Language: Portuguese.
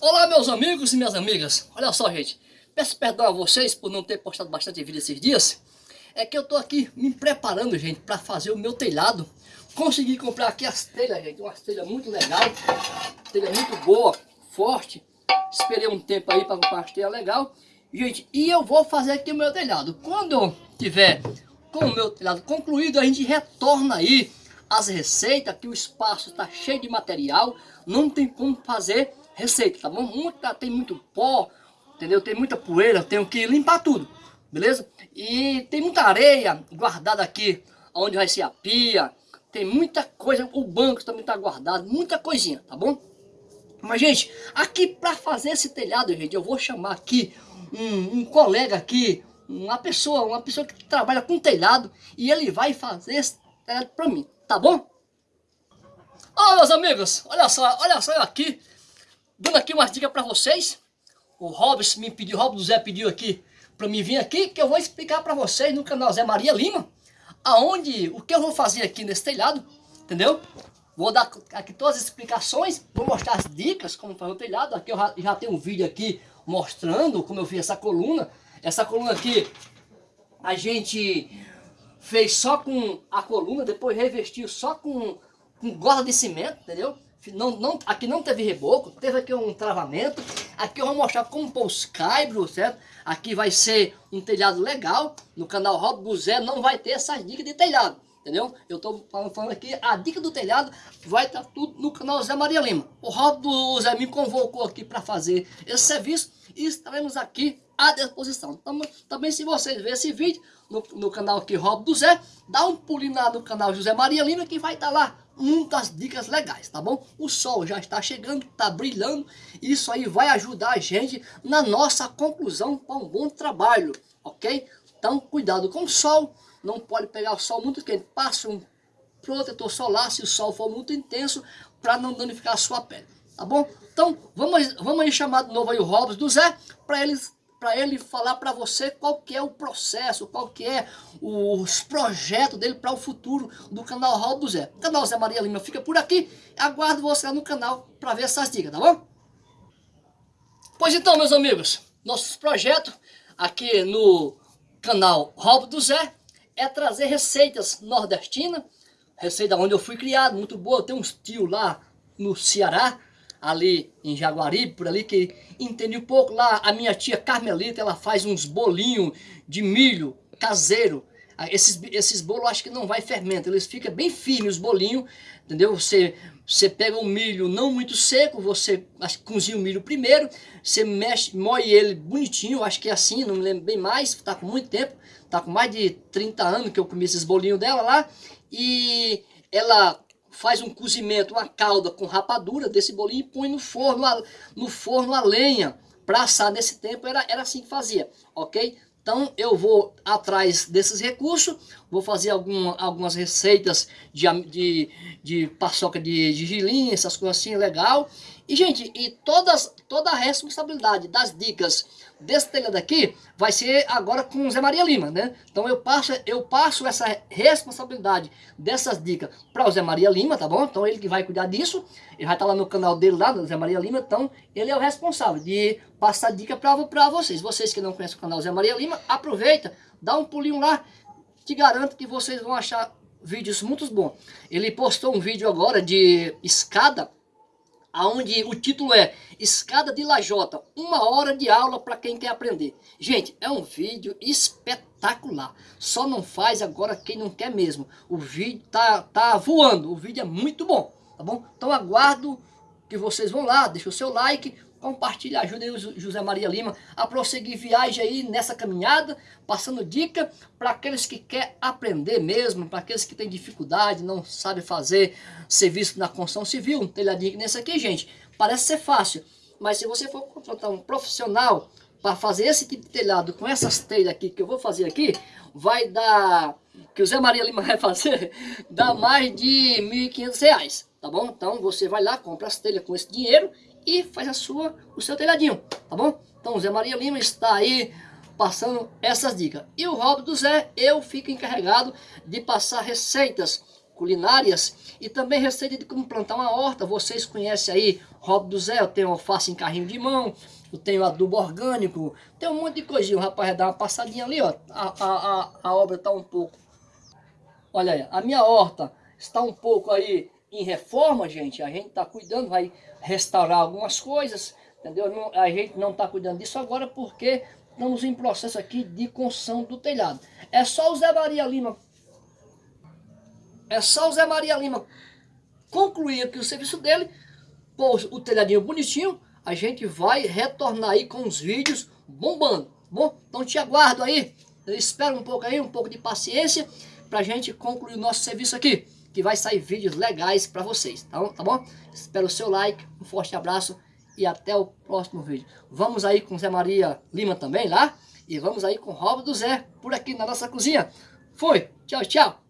Olá meus amigos e minhas amigas, olha só gente, peço perdão a vocês por não ter postado bastante vídeo esses dias, é que eu tô aqui me preparando gente, para fazer o meu telhado, consegui comprar aqui as telhas gente, uma telha muito legal, telha muito boa, forte, esperei um tempo aí para comprar as telhas legal, gente, e eu vou fazer aqui o meu telhado, quando tiver com o meu telhado concluído, a gente retorna aí as receitas, que o espaço está cheio de material, não tem como fazer receita, tá bom? Muita, tem muito pó, entendeu? Tem muita poeira, tenho que limpar tudo, beleza? E tem muita areia guardada aqui, onde vai ser a pia, tem muita coisa, o banco também está guardado, muita coisinha, tá bom? Mas, gente, aqui para fazer esse telhado, gente, eu vou chamar aqui um, um colega aqui, uma pessoa, uma pessoa que trabalha com telhado, e ele vai fazer esse telhado para mim, tá bom? Ó, oh, meus amigos, olha só, olha só eu aqui, dando aqui umas dicas para vocês. O Robson me pediu, o Robson Zé pediu aqui para mim vir aqui, que eu vou explicar para vocês no canal Zé Maria Lima, aonde, o que eu vou fazer aqui nesse telhado, entendeu? Vou dar aqui todas as explicações, vou mostrar as dicas como fazer o telhado. Aqui eu já, já tenho um vídeo aqui mostrando como eu fiz essa coluna. Essa coluna aqui a gente fez só com a coluna, depois revestiu só com, com gola de cimento, entendeu? Não, não, aqui não teve reboco, teve aqui um travamento. Aqui eu vou mostrar como pôr os caibros, certo? Aqui vai ser um telhado legal. No canal Rob Buzé não vai ter essas dicas de telhado, entendeu? Eu estou falando aqui a dica do telhado, vai estar tudo no canal Zé Maria Lima. O Rob Buzé me convocou aqui para fazer esse serviço e estaremos aqui à disposição. Então, também se vocês verem esse vídeo no, no canal aqui Rob do Zé, dá um pulinho lá no canal José Maria Lima que vai estar lá muitas dicas legais, tá bom? O sol já está chegando, está brilhando, isso aí vai ajudar a gente na nossa conclusão para um bom trabalho, ok? Então, cuidado com o sol, não pode pegar o sol muito quente, passe um protetor solar se o sol for muito intenso, para não danificar a sua pele, tá bom? Então, vamos, vamos aí chamar de novo aí o Robson do Zé, para eles para ele falar para você qual que é o processo, qual que é os projetos dele para o futuro do canal Raul do Zé. O canal Zé Maria Lima fica por aqui, aguardo você lá no canal para ver essas dicas, tá bom? Pois então, meus amigos, nosso projeto aqui no canal Raul do Zé é trazer receitas nordestinas, receita onde eu fui criado, muito boa, tem uns tios lá no Ceará, ali em Jaguaribe, por ali, que entendi um pouco. Lá a minha tia Carmelita, ela faz uns bolinhos de milho caseiro. Ah, esses, esses bolos acho que não vai fermento, eles ficam bem firmes os bolinhos, entendeu? Você, você pega o milho não muito seco, você acho, cozinha o milho primeiro, você mexe, moe ele bonitinho, acho que é assim, não me lembro bem mais, tá com muito tempo, tá com mais de 30 anos que eu comi esses bolinhos dela lá, e ela faz um cozimento, uma calda com rapadura desse bolinho e põe no forno, no forno a lenha para assar. Nesse tempo era, era assim que fazia, ok? Então eu vou atrás desses recursos, vou fazer algum, algumas receitas de, de, de paçoca de, de gilinha, essas coisas assim, legal. E gente, e todas, toda a responsabilidade das dicas desse telhado aqui vai ser agora com o Zé Maria Lima, né? Então eu passo, eu passo essa responsabilidade dessas dicas para o Zé Maria Lima, tá bom? Então ele que vai cuidar disso, ele vai estar lá no canal dele lá, do Zé Maria Lima, então ele é o responsável de passar dica para vocês. Vocês que não conhecem o canal Zé Maria Lima, aproveita, dá um pulinho lá, te garanto que vocês vão achar vídeos muito bons. Ele postou um vídeo agora de escada onde o título é Escada de Lajota, uma hora de aula para quem quer aprender. Gente, é um vídeo espetacular. Só não faz agora quem não quer mesmo. O vídeo tá, tá voando, o vídeo é muito bom, tá bom? Então aguardo que vocês vão lá, deixa o seu like, compartilha, ajuda aí o José Maria Lima a prosseguir viagem aí nessa caminhada, passando dica para aqueles que querem aprender mesmo, para aqueles que têm dificuldade, não sabem fazer serviço na construção civil, um telhadinho nesse aqui, gente, parece ser fácil, mas se você for contratar um profissional para fazer esse tipo de telhado com essas telhas aqui que eu vou fazer aqui, vai dar, que o Zé Maria Lima vai fazer, dá mais de R$ 1.500, tá bom? Então você vai lá, compra as telhas com esse dinheiro e faz a sua, o seu telhadinho, tá bom? Então o Zé Maria Lima está aí passando essas dicas. E o Rob do Zé, eu fico encarregado de passar receitas culinárias e também receita de como plantar uma horta. Vocês conhecem aí Rob do Zé, eu tenho alface em carrinho de mão, eu tenho adubo orgânico, tem um monte de coisinha. O rapaz vai dar uma passadinha ali, ó. A, a, a, a obra está um pouco. Olha aí, a minha horta está um pouco aí em reforma, gente. A gente está cuidando, vai restaurar algumas coisas, entendeu? Não, a gente não está cuidando disso agora porque estamos em processo aqui de construção do telhado. É só o Zé Maria Lima é só o Zé Maria Lima concluir aqui o serviço dele, pôr o telhadinho bonitinho, a gente vai retornar aí com os vídeos bombando. Bom, então te aguardo aí, eu espero um pouco aí, um pouco de paciência, pra gente concluir o nosso serviço aqui, que vai sair vídeos legais pra vocês, tá bom? Tá bom? Espero o seu like, um forte abraço e até o próximo vídeo. Vamos aí com Zé Maria Lima também lá, e vamos aí com o do Zé, por aqui na nossa cozinha. Fui, tchau, tchau.